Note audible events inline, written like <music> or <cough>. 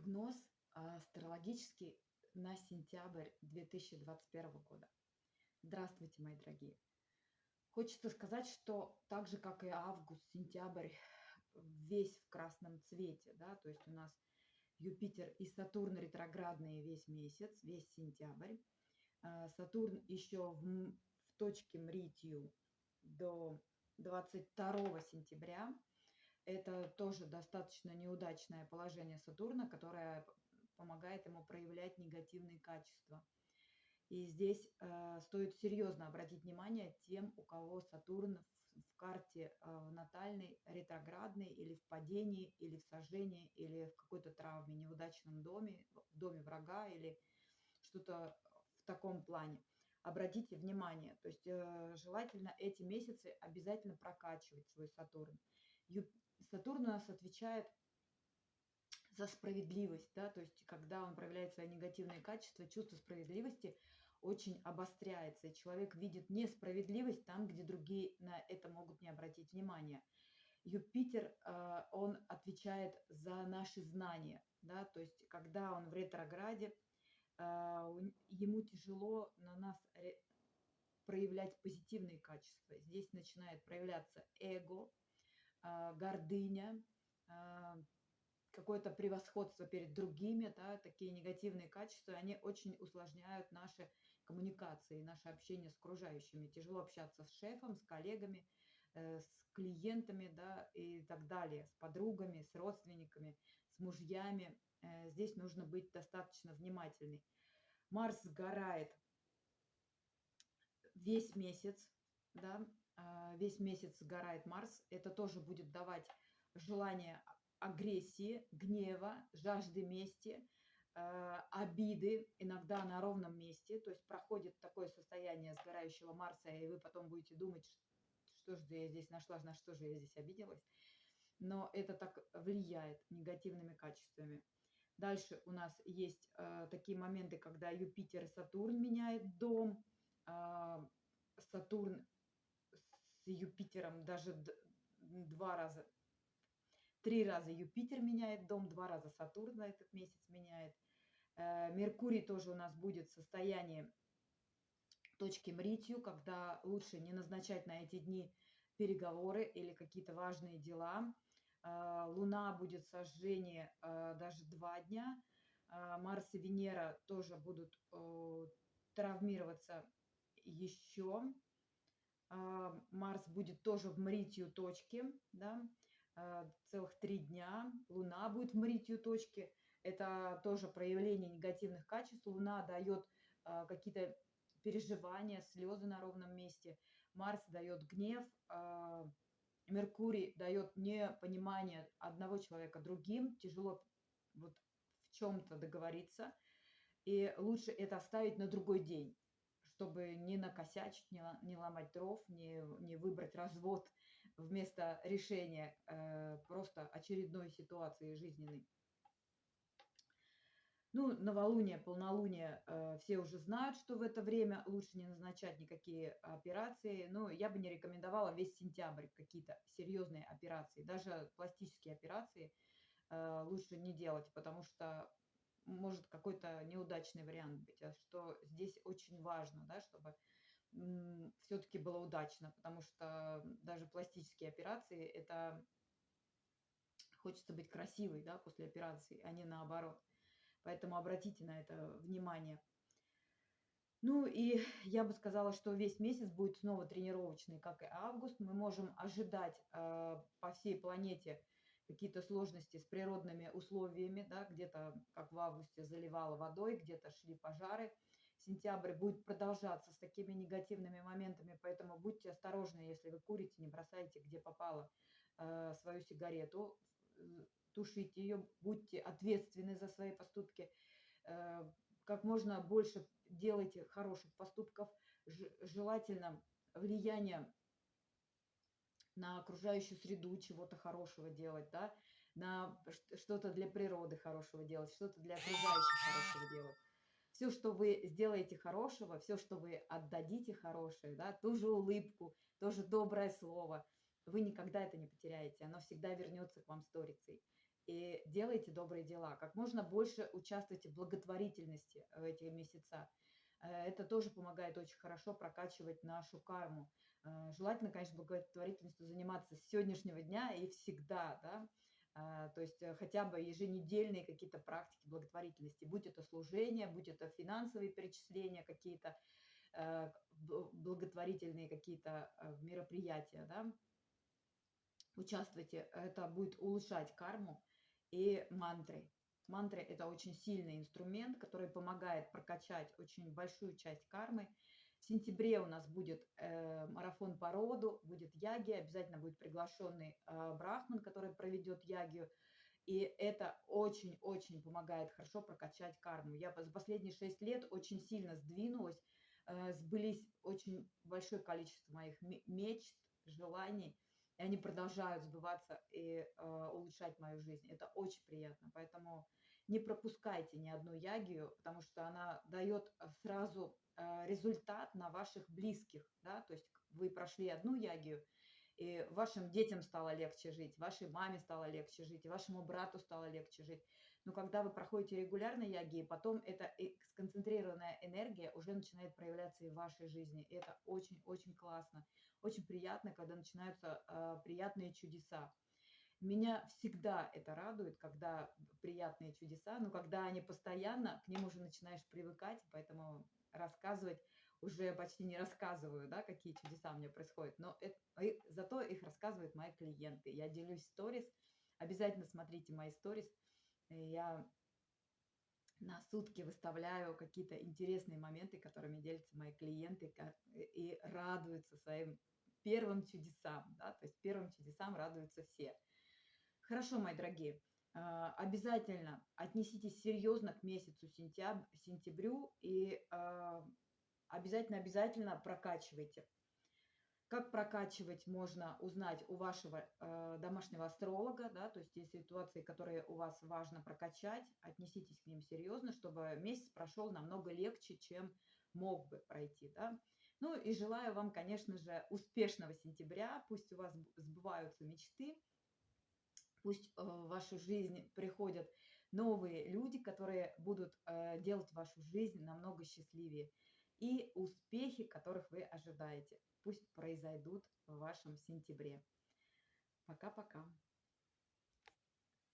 Прогноз астрологический на сентябрь 2021 года. Здравствуйте, мои дорогие. Хочется сказать, что так же, как и август, сентябрь, весь в красном цвете, да, то есть у нас Юпитер и Сатурн ретроградные весь месяц, весь сентябрь. А, Сатурн еще в, в точке Мритию до 22 сентября, это тоже достаточно неудачное положение Сатурна, которое помогает ему проявлять негативные качества. И здесь э, стоит серьезно обратить внимание тем, у кого Сатурн в, в карте э, натальной ретроградный или в падении, или в сожжении, или в какой-то травме, неудачном доме, в доме врага или что-то в таком плане. Обратите внимание, то есть э, желательно эти месяцы обязательно прокачивать свой Сатурн. Сатурн у нас отвечает за справедливость, да, то есть когда он проявляет свои негативные качества, чувство справедливости очень обостряется, и человек видит несправедливость там, где другие на это могут не обратить внимания. Юпитер, э, он отвечает за наши знания, да, то есть когда он в ретрограде, э, ему тяжело на нас проявлять позитивные качества. Здесь начинает проявляться эго, гордыня, а, какое-то превосходство перед другими, да, такие негативные качества, они очень усложняют наши коммуникации, наше общение с окружающими. Тяжело общаться с шефом, с коллегами, э, с клиентами да, и так далее, с подругами, с родственниками, с мужьями. Э, здесь нужно быть достаточно внимательной. Марс сгорает весь месяц, да, а, весь месяц сгорает Марс, это тоже будет давать желание агрессии, гнева, жажды мести, а, обиды, иногда на ровном месте, то есть проходит такое состояние сгорающего Марса, и вы потом будете думать, что же я здесь нашла, на что же я здесь обиделась. Но это так влияет негативными качествами. Дальше у нас есть э, такие моменты, когда Юпитер и Сатурн меняет дом. Э, Сатурн с Юпитером даже два раза, три раза Юпитер меняет дом, два раза Сатурн на этот месяц меняет. Э, Меркурий тоже у нас будет в состоянии точки Мритью, когда лучше не назначать на эти дни переговоры или какие-то важные дела. Э, Луна будет сожжение э, даже два дня. Марс и Венера тоже будут травмироваться еще Марс будет тоже в Мритью точке, да, а, целых три дня. Луна будет в Мритью точке. Это тоже проявление негативных качеств. Луна дает а, какие-то переживания, слезы на ровном месте. Марс дает гнев. Меркурий дает непонимание одного человека другим. Тяжело вот в чем-то договориться. И лучше это оставить на другой день чтобы не накосячить, не, не ломать дров, не, не выбрать развод вместо решения э, просто очередной ситуации жизненной. Ну, новолуние, полнолуние, э, все уже знают, что в это время лучше не назначать никакие операции. Но я бы не рекомендовала весь сентябрь какие-то серьезные операции. Даже пластические операции э, лучше не делать, потому что может какой-то неудачный вариант быть, а что здесь очень важно, да, чтобы все-таки было удачно, потому что даже пластические операции это хочется быть красивой, да, после операции, а не наоборот. Поэтому обратите на это внимание. Ну и <laughs> я бы сказала, что весь месяц будет снова тренировочный, как и август. Мы можем ожидать э, по всей планете какие-то сложности с природными условиями, да, где-то, как в августе, заливало водой, где-то шли пожары. Сентябрь будет продолжаться с такими негативными моментами, поэтому будьте осторожны, если вы курите, не бросайте, где попало, э, свою сигарету, тушите ее, будьте ответственны за свои поступки, э, как можно больше делайте хороших поступков, желательно влияние на окружающую среду чего-то хорошего делать, да, на что-то для природы хорошего делать, что-то для окружающих хорошего делать. Все, что вы сделаете хорошего, все, что вы отдадите хорошее, да, ту же улыбку, тоже доброе слово, вы никогда это не потеряете, оно всегда вернется к вам сторицей. и делайте добрые дела. Как можно больше участвуйте в благотворительности в эти месяца. Э, это тоже помогает очень хорошо прокачивать нашу карму. Э, желательно, конечно, благотворительностью заниматься с сегодняшнего дня и всегда, да, а, то есть э, хотя бы еженедельные какие-то практики благотворительности, будь это служение, будь это финансовые перечисления какие-то, благотворительные какие-то мероприятия, да, участвуйте, это будет улучшать карму и мантры. Мантры – это очень сильный инструмент, который помогает прокачать очень большую часть кармы. В сентябре у нас будет э, марафон по роду, будет яги, обязательно будет приглашенный э, брахман, который проведет ягию. И это очень-очень помогает хорошо прокачать карму. Я за последние шесть лет очень сильно сдвинулась, э, сбылись очень большое количество моих мечт, желаний – и они продолжают сбываться и э, улучшать мою жизнь. Это очень приятно. Поэтому не пропускайте ни одну ягию, потому что она дает сразу э, результат на ваших близких. Да? То есть вы прошли одну ягию, и вашим детям стало легче жить, вашей маме стало легче жить, вашему брату стало легче жить. Но когда вы проходите регулярно яги, потом эта сконцентрированная энергия уже начинает проявляться и в вашей жизни. И это очень-очень классно. Очень приятно, когда начинаются э, приятные чудеса. Меня всегда это радует, когда приятные чудеса, но когда они постоянно, к ним уже начинаешь привыкать, поэтому рассказывать уже почти не рассказываю, да, какие чудеса у меня происходят, но это, зато их рассказывают мои клиенты. Я делюсь сторис, обязательно смотрите мои сторис, я на сутки выставляю какие-то интересные моменты, которыми делятся мои клиенты и радуются своим первым чудесам, да, то есть первым чудесам радуются все. Хорошо, мои дорогие, а, обязательно отнеситесь серьезно к месяцу сентябрь, сентябрю и обязательно-обязательно прокачивайте. Как прокачивать, можно узнать у вашего э, домашнего астролога, да, то есть есть ситуации, которые у вас важно прокачать, отнеситесь к ним серьезно, чтобы месяц прошел намного легче, чем мог бы пройти, да. Ну и желаю вам, конечно же, успешного сентября, пусть у вас сбываются мечты, пусть э, в вашу жизнь приходят новые люди, которые будут э, делать вашу жизнь намного счастливее и успехи, которых вы ожидаете. Пусть произойдут в вашем сентябре. Пока-пока.